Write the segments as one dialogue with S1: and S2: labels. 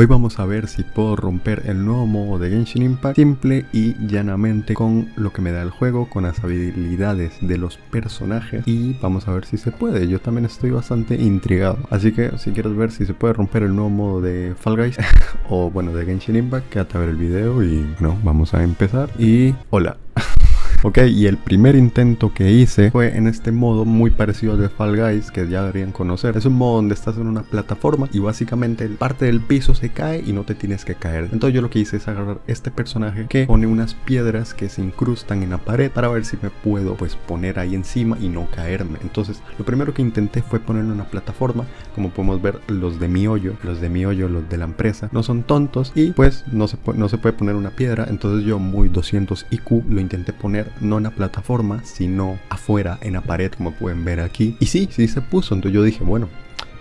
S1: Hoy vamos a ver si puedo romper el nuevo modo de Genshin Impact simple y llanamente con lo que me da el juego, con las habilidades de los personajes y vamos a ver si se puede. Yo también estoy bastante intrigado. Así que si quieres ver si se puede romper el nuevo modo de Fall Guys o bueno de Genshin Impact, quédate a ver el video y no, vamos a empezar. Y hola. Ok, y el primer intento que hice fue en este modo muy parecido al de Fall Guys que ya deberían conocer. Es un modo donde estás en una plataforma y básicamente parte del piso se cae y no te tienes que caer. Entonces yo lo que hice es agarrar este personaje que pone unas piedras que se incrustan en la pared para ver si me puedo pues poner ahí encima y no caerme. Entonces lo primero que intenté fue ponerle una plataforma. Como podemos ver los de mi hoyo, los de mi hoyo, los de la empresa no son tontos y pues no se, no se puede poner una piedra. Entonces yo muy 200 IQ lo intenté poner no en la plataforma, sino afuera en la pared, como pueden ver aquí. Y sí, sí se puso. Entonces yo dije, bueno,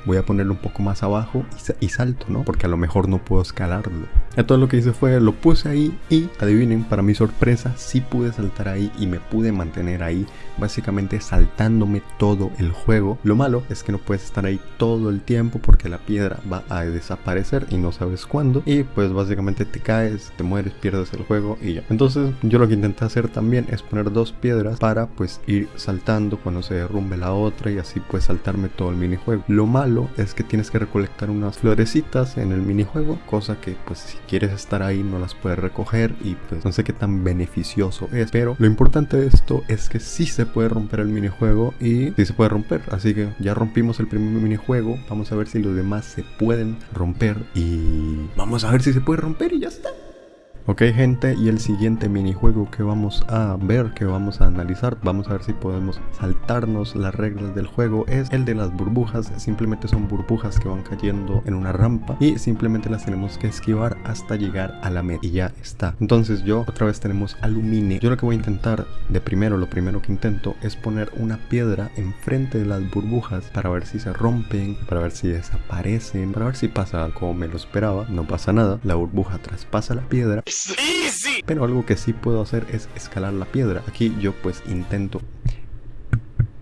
S1: voy a ponerlo un poco más abajo y, salto, ¿no? Porque a lo mejor no puedo escalarlo. Entonces lo que hice fue, lo puse ahí y adivinen, para mi sorpresa, sí pude saltar ahí y me pude mantener ahí, básicamente saltándome todo el juego. Lo malo es que no puedes estar ahí todo el tiempo porque la piedra va a desaparecer y no sabes cuándo. Y pues básicamente te caes, te mueres, pierdes el juego y ya. Entonces yo lo que intenté hacer también es poner dos piedras para pues ir saltando cuando se derrumbe la otra y así pues saltarme todo el minijuego. Lo malo es que tienes que recolectar unas florecitas en el minijuego, cosa que pues si quieres estar ahí no las puedes recoger y pues no sé qué tan beneficioso es, pero lo importante de esto es que sí se puede romper el minijuego y sí se puede romper, así que ya rompimos el primer minijuego, vamos a ver si los demás se pueden romper y vamos a ver si se puede romper y ya está. Ok gente, y el siguiente minijuego que vamos a ver, que vamos a analizar, vamos a ver si podemos saltarnos las reglas del juego, es el de las burbujas, simplemente son burbujas que van cayendo en una rampa y simplemente las tenemos que esquivar hasta llegar a la meta. Y ya está. Entonces yo otra vez tenemos alumine, yo lo que voy a intentar de primero, lo primero que intento es poner una piedra enfrente de las burbujas para ver si se rompen, para ver si desaparecen, para ver si pasa como me lo esperaba, no pasa nada, la burbuja traspasa la piedra pero algo que sí puedo hacer es escalar la piedra. Aquí yo pues intento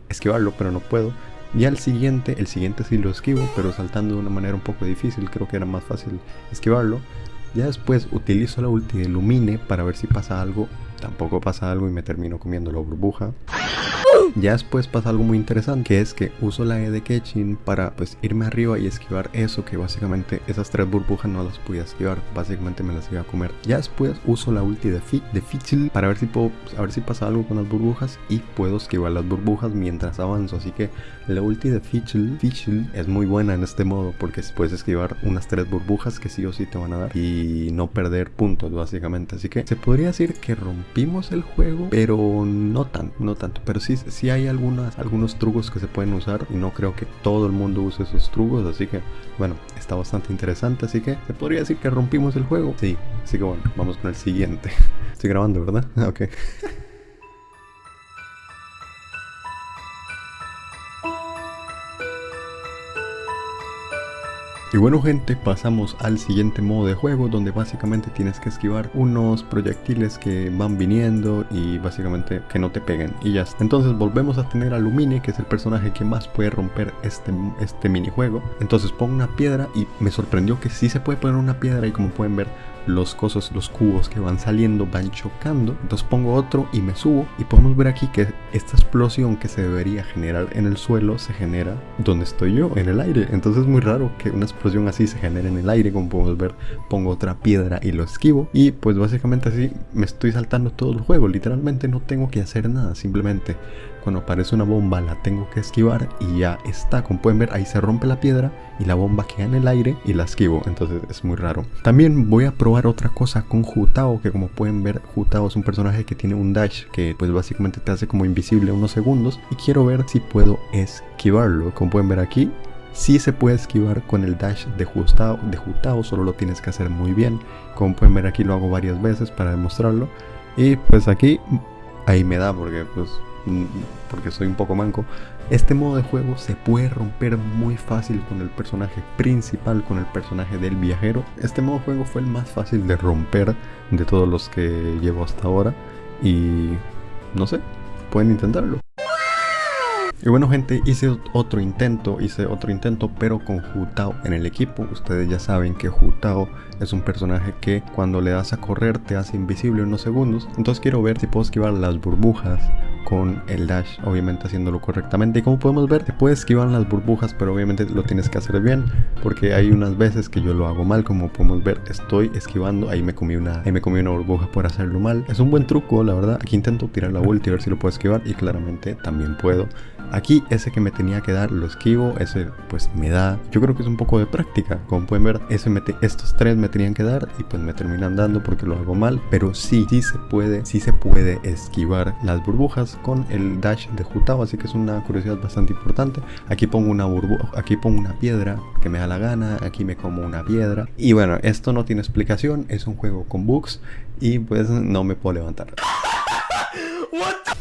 S1: esquivarlo, pero no puedo. Y al siguiente, el siguiente sí lo esquivo, pero saltando de una manera un poco difícil. Creo que era más fácil esquivarlo. Ya después utilizo la ulti de Lumine para ver si pasa algo. Tampoco pasa algo y me termino comiendo la burbuja. Ya después pasa algo muy interesante, que es que uso la E de Ketchin para pues irme arriba y esquivar eso, que básicamente esas tres burbujas no las podía esquivar, básicamente me las iba a comer. Ya después uso la ulti de, Fi de Fichel para ver si puedo, ver si pasa algo con las burbujas y puedo esquivar las burbujas mientras avanzo, así que la ulti de Fichel es muy buena en este modo porque puedes esquivar unas tres burbujas que sí o sí te van a dar y no perder puntos básicamente, así que se podría decir que rompimos el juego, pero no tanto, no tanto, pero sí sí hay algunas, algunos trucos que se pueden usar y no creo que todo el mundo use esos trucos, así que bueno, está bastante interesante, así que se podría decir que rompimos el juego. Sí, así que bueno, vamos con el siguiente. Estoy grabando, ¿verdad? ok. Y bueno gente, pasamos al siguiente modo de juego donde básicamente tienes que esquivar unos proyectiles que van viniendo y básicamente que no te peguen y ya está. Entonces volvemos a tener a Lumine que es el personaje que más puede romper este, este minijuego. Entonces pongo una piedra y me sorprendió que sí se puede poner una piedra y como pueden ver los cosas, los cubos que van saliendo van chocando. Entonces pongo otro y me subo y podemos ver aquí que esta explosión que se debería generar en el suelo se genera donde estoy yo, en el aire. Entonces es muy raro que una explosión así se genere en el aire, como podemos ver, pongo otra piedra y lo esquivo y pues básicamente así me estoy saltando todo el juego. Literalmente no tengo que hacer nada, simplemente cuando aparece una bomba la tengo que esquivar y ya está. Como pueden ver ahí se rompe la piedra y la bomba queda en el aire y la esquivo. Entonces es muy raro. También voy a probar otra cosa con Jutao que como pueden ver Jutao es un personaje que tiene un dash que pues básicamente te hace como invisible unos segundos y quiero ver si puedo esquivarlo. Como pueden ver aquí Sí se puede esquivar con el dash de Jutao, de Jutao, solo lo tienes que hacer muy bien. Como pueden ver aquí lo hago varias veces para demostrarlo. Y pues aquí, ahí me da porque pues porque soy un poco manco, este modo de juego se puede romper muy fácil con el personaje principal, con el personaje del viajero. Este modo de juego fue el más fácil de romper de todos los que llevo hasta ahora y no sé, pueden intentarlo. Y bueno gente, hice otro intento, hice otro intento pero con Jutao en el equipo. Ustedes ya saben que Jutao es un personaje que cuando le das a correr te hace invisible unos segundos. Entonces quiero ver si puedo esquivar las burbujas con el dash, obviamente haciéndolo correctamente. Y como podemos ver, te puedes esquivar las burbujas, pero obviamente lo tienes que hacer bien, porque hay unas veces que yo lo hago mal, como podemos ver, estoy esquivando, ahí me comí una, ahí me comí una burbuja por hacerlo mal. Es un buen truco, la verdad. Aquí intento tirar la vuelta y ver si lo puedo esquivar y claramente también puedo. Aquí ese que me tenía que dar lo esquivo, ese pues me da, yo creo que es un poco de práctica, como pueden ver, ese estos tres me tenían que dar y pues me terminan dando porque lo hago mal, pero sí, sí se puede, sí se puede esquivar las burbujas con el dash de Jutao, así que es una curiosidad bastante importante. Aquí pongo una burbuja, aquí pongo una piedra que me da la gana, aquí me como una piedra y bueno, esto no tiene explicación, es un juego con bugs y pues no me puedo levantar.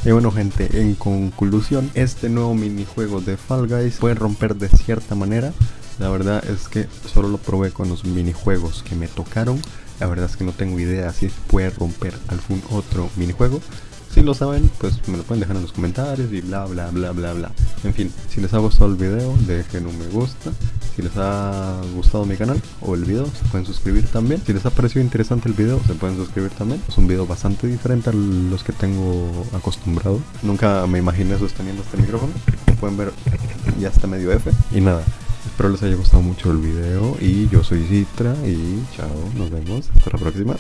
S1: Y bueno gente, en conclusión, este nuevo minijuego de Fall Guys puede romper de cierta manera. La verdad es que solo lo probé con los minijuegos que me tocaron. La verdad es que no tengo idea si puede romper algún otro minijuego. Si lo saben, pues me lo pueden dejar en los comentarios y bla bla bla bla bla. En fin, si les ha gustado el video, dejen un me gusta. Si les ha gustado mi canal o el video, se pueden suscribir también. Si les ha parecido interesante el video, se pueden suscribir también. Es un video bastante diferente a los que tengo acostumbrado. Nunca me imaginé sosteniendo este micrófono. Como pueden ver, ya está medio F. Y nada, Espero les haya gustado mucho el video y yo soy Citra y chao, nos vemos, hasta la próxima.